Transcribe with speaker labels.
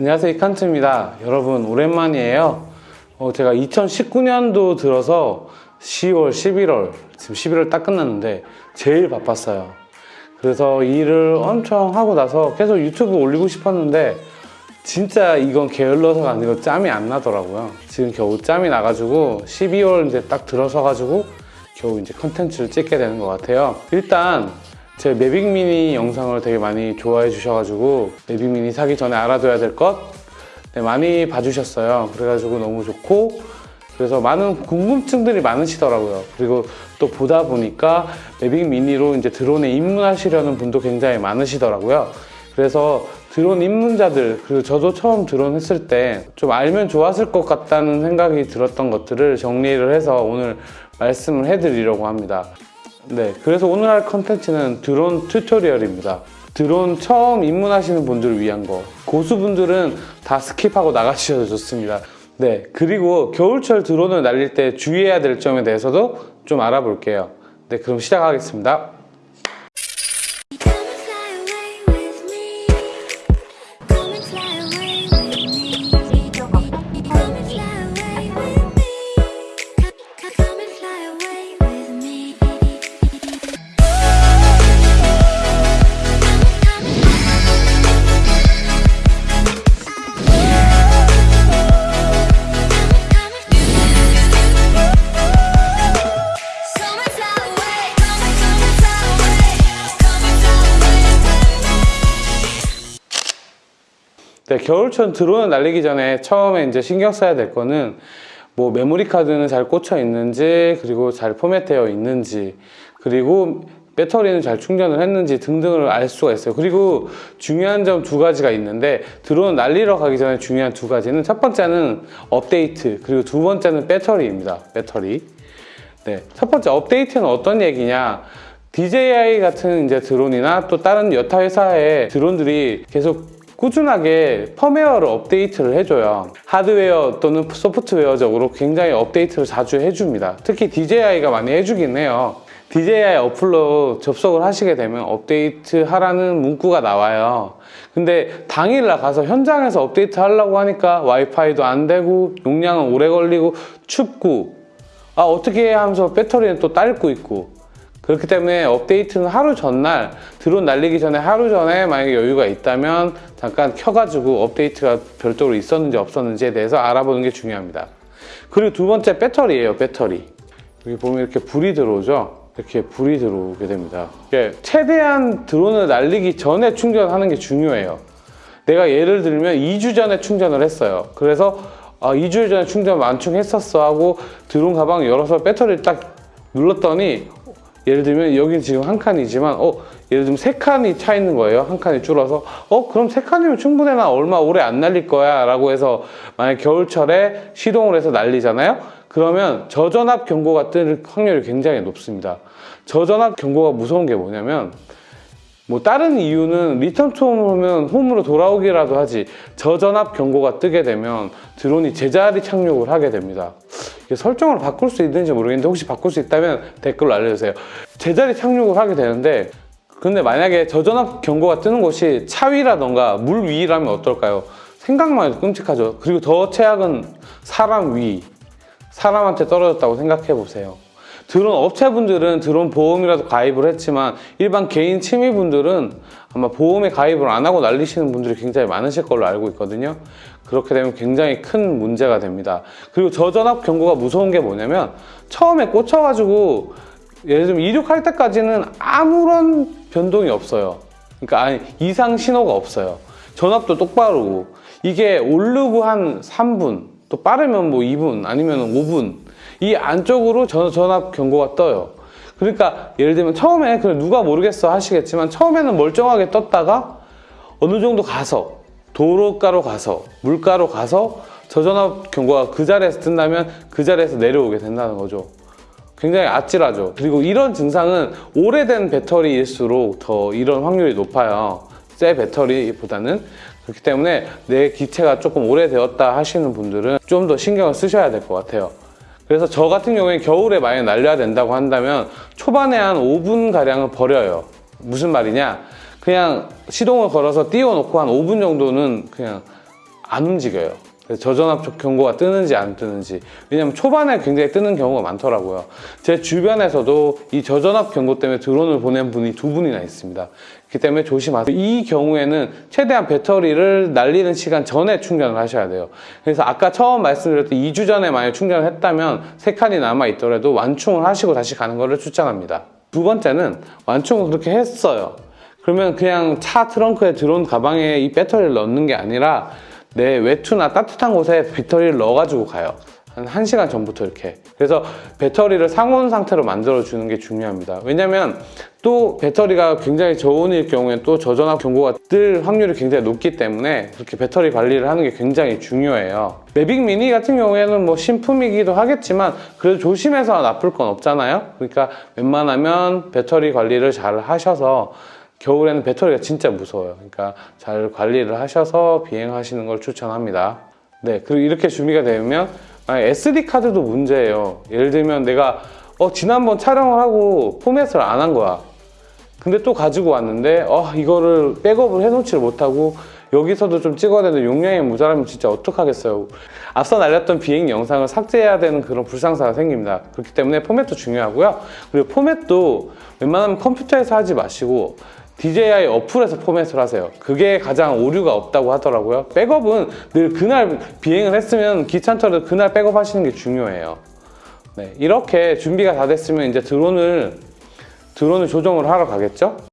Speaker 1: 안녕하세요 이칸트입니다. 여러분 오랜만이에요. 어, 제가 2019년도 들어서 10월 11월 지금 11월 딱 끝났는데 제일 바빴어요. 그래서 일을 엄청 하고 나서 계속 유튜브 올리고 싶었는데 진짜 이건 게을러서가 아니고 짬이 안 나더라고요. 지금 겨우 짬이 나가지고 12월 이제 딱 들어서 가지고 겨우 이제 컨텐츠를 찍게 되는 것 같아요. 일단 제 매빅 미니 영상을 되게 많이 좋아해 주셔가지고 매빅 미니 사기 전에 알아둬야 될 것 네, 많이 봐주셨어요. 그래가지고 너무 좋고 그래서 많은 궁금증들이 많으시더라고요. 그리고 또 보다 보니까 매빅 미니로 이제 드론에 입문하시려는 분도 굉장히 많으시더라고요. 그래서 드론 입문자들 그리고 저도 처음 드론 했을 때 좀 알면 좋았을 것 같다는 생각이 들었던 것들을 정리를 해서 오늘 말씀을 해드리려고 합니다. 네, 그래서 오늘 할 컨텐츠는 드론 튜토리얼입니다. 드론 처음 입문하시는 분들을 위한 거. 고수분들은 다 스킵하고 나가주셔도 좋습니다. 네, 그리고 겨울철 드론을 날릴 때 주의해야 될 점에 대해서도 좀 알아볼게요. 네, 그럼 시작하겠습니다. 겨울철 드론을 날리기 전에 처음에 이제 신경 써야 될 거는 뭐 메모리 카드는 잘 꽂혀 있는지 그리고 잘 포맷되어 있는지 그리고 배터리는 잘 충전을 했는지 등등을 알 수가 있어요. 그리고 중요한 점 두 가지가 있는데 드론 날리러 가기 전에 중요한 두 가지는 첫 번째는 업데이트 그리고 두 번째는 배터리입니다. 배터리. 네, 첫 번째 업데이트는 어떤 얘기냐? DJI 같은 이제 드론이나 또 다른 여타 회사의 드론들이 계속 꾸준하게 펌웨어를 업데이트를 해줘요. 하드웨어 또는 소프트웨어적으로 굉장히 업데이트를 자주 해줍니다. 특히 DJI가 많이 해주긴 해요. DJI 어플로 접속을 하시게 되면 업데이트 하라는 문구가 나와요. 근데 당일날 가서 현장에서 업데이트 하려고 하니까 와이파이도 안 되고 용량은 오래 걸리고 춥고 아 어떻게 해 하면서 배터리는 또 딸고 있고 그렇기 때문에 업데이트는 하루 전날 드론 날리기 전에 하루 전에 만약에 여유가 있다면 잠깐 켜가지고 업데이트가 별도로 있었는지 없었는지에 대해서 알아보는 게 중요합니다. 그리고 두 번째 배터리예요 배터리. 여기 보면 이렇게 불이 들어오죠? 이렇게 불이 들어오게 됩니다. 최대한 드론을 날리기 전에 충전하는 게 중요해요. 내가 예를 들면 2주 전에 충전을 했어요. 그래서 아, 2주 전에 충전 완충했었어 하고 드론 가방 열어서 배터리를 딱 눌렀더니 예를 들면 여기 지금 한 칸이지만 어 예를 들면 세 칸이 차 있는 거예요. 한 칸이 줄어서 어 그럼 세 칸이면 충분해 나 얼마 오래 안 날릴 거야 라고 해서 만약 겨울철에 시동을 해서 날리잖아요. 그러면 저전압 경고가 뜰 확률이 굉장히 높습니다. 저전압 경고가 무서운 게 뭐냐면 뭐 다른 이유는 return to home을 홈으로 돌아오기라도 하지 저전압 경고가 뜨게 되면 드론이 제자리 착륙을 하게 됩니다. 설정을 바꿀 수 있는지 모르겠는데 혹시 바꿀 수 있다면 댓글로 알려주세요. 제자리 착륙을 하게 되는데 근데 만약에 저전압 경고가 뜨는 곳이 차 위라던가 물 위라면 어떨까요? 생각만 해도 끔찍하죠. 그리고 더 최악은 사람 위, 사람한테 떨어졌다고 생각해 보세요. 드론 업체분들은 드론 보험이라도 가입을 했지만 일반 개인 취미분들은 아마 보험에 가입을 안 하고 날리시는 분들이 굉장히 많으실 걸로 알고 있거든요. 그렇게 되면 굉장히 큰 문제가 됩니다. 그리고 저전압 경고가 무서운 게 뭐냐면 처음에 꽂혀가지고 예를 들면 이륙할 때까지는 아무런 변동이 없어요. 그러니까 아니 이상 신호가 없어요. 전압도 똑바르고 이게 오르고 한 3분 또 빠르면 뭐 2분 아니면 5분 이 안쪽으로 전, 전압 경고가 떠요. 그러니까 예를 들면 처음에 그래 누가 모르겠어 하시겠지만 처음에는 멀쩡하게 떴다가 어느 정도 가서 도로가로 가서 물가로 가서 저전압 경고가 그 자리에서 뜬다면 그 자리에서 내려오게 된다는 거죠. 굉장히 아찔하죠. 그리고 이런 증상은 오래된 배터리일수록 더 이런 확률이 높아요. 새 배터리보다는. 그렇기 때문에 내 기체가 조금 오래되었다 하시는 분들은 좀 더 신경을 쓰셔야 될 것 같아요. 그래서 저 같은 경우에 겨울에 만약 날려야 된다고 한다면 초반에 한 5분 가량은 버려요. 무슨 말이냐? 그냥 시동을 걸어서 띄워놓고 한 5분 정도는 그냥 안 움직여요. 저전압 경고가 뜨는지 안 뜨는지 왜냐면 초반에 굉장히 뜨는 경우가 많더라고요. 제 주변에서도 이 저전압 경고 때문에 드론을 보낸 분이 두 분이나 있습니다. 그렇기 때문에 조심하세요. 이 경우에는 최대한 배터리를 날리는 시간 전에 충전을 하셔야 돼요. 그래서 아까 처음 말씀드렸던 2주 전에 만약 충전을 했다면 세 칸이 남아 있더라도 완충을 하시고 다시 가는 것을 추천합니다. 두 번째는 완충을 그렇게 했어요. 그러면 그냥 차 트렁크에 드론 가방에 이 배터리를 넣는 게 아니라 내 외투나 따뜻한 곳에 배터리를 넣어가지고 가요. 한 1시간 전부터 이렇게. 그래서 배터리를 상온 상태로 만들어 주는 게 중요합니다. 왜냐면 또 배터리가 굉장히 저온일 경우에 또 저전압 경고가 뜰 확률이 굉장히 높기 때문에 그렇게 배터리 관리를 하는 게 굉장히 중요해요. 매빅 미니 같은 경우에는 뭐 신품이기도 하겠지만 그래도 조심해서 나쁠 건 없잖아요. 그러니까 웬만하면 배터리 관리를 잘 하셔서 겨울에는 배터리가 진짜 무서워요. 그러니까 잘 관리를 하셔서 비행하시는 걸 추천합니다. 네, 그리고 이렇게 준비가 되면 SD 카드도 문제예요. 예를 들면 내가 어, 지난번 촬영을 하고 포맷을 안 한 거야. 근데 또 가지고 왔는데 어, 이거를 백업을 해놓지를 못하고 여기서도 좀 찍어야 되는데 용량이 모자라면 진짜 어떡하겠어요. 앞서 날렸던 비행 영상을 삭제해야 되는 그런 불상사가 생깁니다. 그렇기 때문에 포맷도 중요하고요. 그리고 포맷도 웬만하면 컴퓨터에서 하지 마시고 DJI 어플에서 포맷을 하세요. 그게 가장 오류가 없다고 하더라고요. 백업은 늘 그날 비행을 했으면 귀찮더라도 그날 백업 하시는 게 중요해요. 네, 이렇게 준비가 다 됐으면 이제 드론을 드론을 조정을 하러 가겠죠?